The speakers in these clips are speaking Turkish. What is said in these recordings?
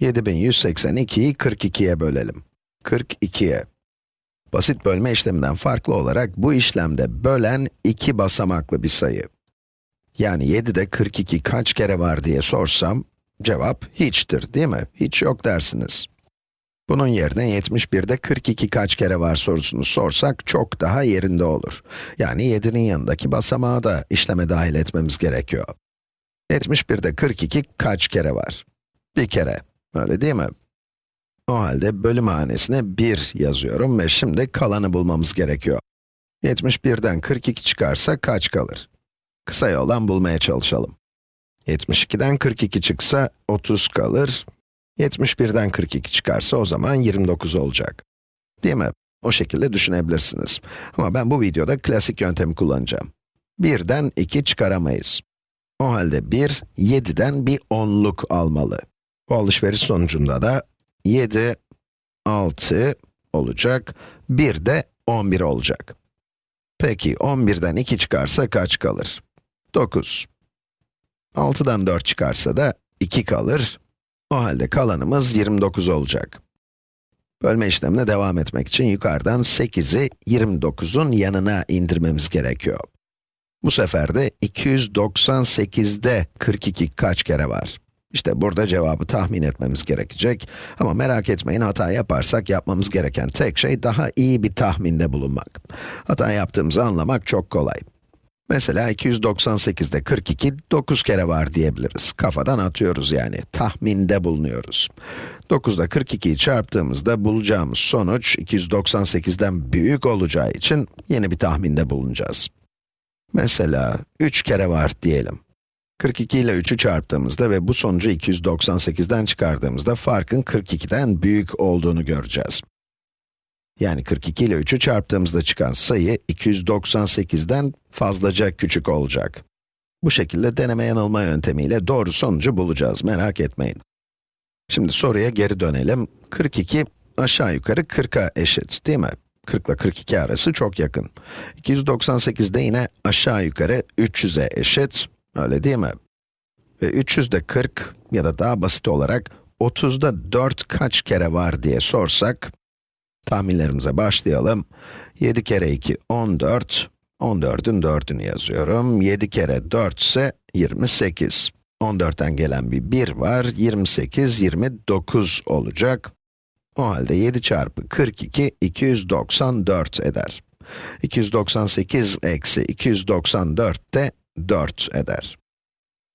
7182'yi 42'ye bölelim. 42'ye. Basit bölme işleminden farklı olarak bu işlemde bölen iki basamaklı bir sayı. Yani 7'de 42 kaç kere var diye sorsam, cevap hiçtir değil mi? Hiç yok dersiniz. Bunun yerine 71'de 42 kaç kere var sorusunu sorsak çok daha yerinde olur. Yani 7'nin yanındaki basamağı da işleme dahil etmemiz gerekiyor. 71'de 42 kaç kere var? Bir kere, öyle değil mi? O halde bölüm hanesine 1 yazıyorum ve şimdi kalanı bulmamız gerekiyor. 71'den 42 çıkarsa kaç kalır? Kısa yoldan bulmaya çalışalım. 72'den 42 çıksa 30 kalır. 71'den 42 çıkarsa o zaman 29 olacak. Değil mi? O şekilde düşünebilirsiniz. Ama ben bu videoda klasik yöntemi kullanacağım. 1'den 2 çıkaramayız. O halde 1, 7'den bir onluk almalı. Bu alışveriş sonucunda da 7, 6 olacak, 1 de 11 olacak. Peki 11'den 2 çıkarsa kaç kalır? 9. 6'dan 4 çıkarsa da 2 kalır. O halde kalanımız 29 olacak. Bölme işlemine devam etmek için yukarıdan 8'i 29'un yanına indirmemiz gerekiyor. Bu sefer de 298'de 42 kaç kere var? İşte burada cevabı tahmin etmemiz gerekecek. Ama merak etmeyin hata yaparsak yapmamız gereken tek şey daha iyi bir tahminde bulunmak. Hata yaptığımızı anlamak çok kolay. Mesela 298'de 42, 9 kere var diyebiliriz. Kafadan atıyoruz yani, tahminde bulunuyoruz. 9'da 42'yi çarptığımızda bulacağımız sonuç 298'den büyük olacağı için yeni bir tahminde bulunacağız. Mesela 3 kere var diyelim. 42 ile 3'ü çarptığımızda ve bu sonucu 298'den çıkardığımızda farkın 42'den büyük olduğunu göreceğiz. Yani 42 ile 3'ü çarptığımızda çıkan sayı 298'den fazlaca küçük olacak. Bu şekilde deneme yanılma yöntemiyle doğru sonucu bulacağız, merak etmeyin. Şimdi soruya geri dönelim. 42 aşağı yukarı 40'a eşit, değil mi? 40 ile 42 arası çok yakın. 298 de yine aşağı yukarı 300'e eşit, öyle değil mi? Ve 300 de 40 ya da daha basit olarak 30'da 4 kaç kere var diye sorsak, tahminlerimize başlayalım. 7 kere 2, 14. 14'ün 4'ünü yazıyorum. 7 kere 4 ise 28. 14'ten gelen bir 1 var. 28, 29 olacak. O halde 7 çarpı 42, 294 eder. 298 eksi 294 de 4 eder.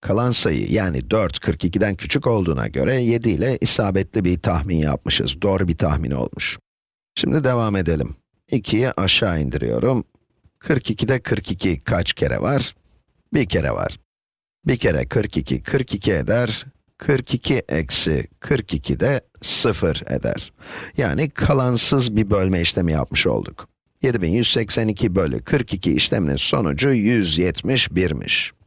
Kalan sayı yani 4, 42'den küçük olduğuna göre 7 ile isabetli bir tahmin yapmışız. Doğru bir tahmin olmuş. Şimdi devam edelim. 2'yi aşağı indiriyorum. 42'de 42 kaç kere var? Bir kere var. Bir kere 42, 42 eder. 42 eksi 42 de 0 eder. Yani kalansız bir bölme işlemi yapmış olduk. 7182 bölü 42 işleminin sonucu 171'miş.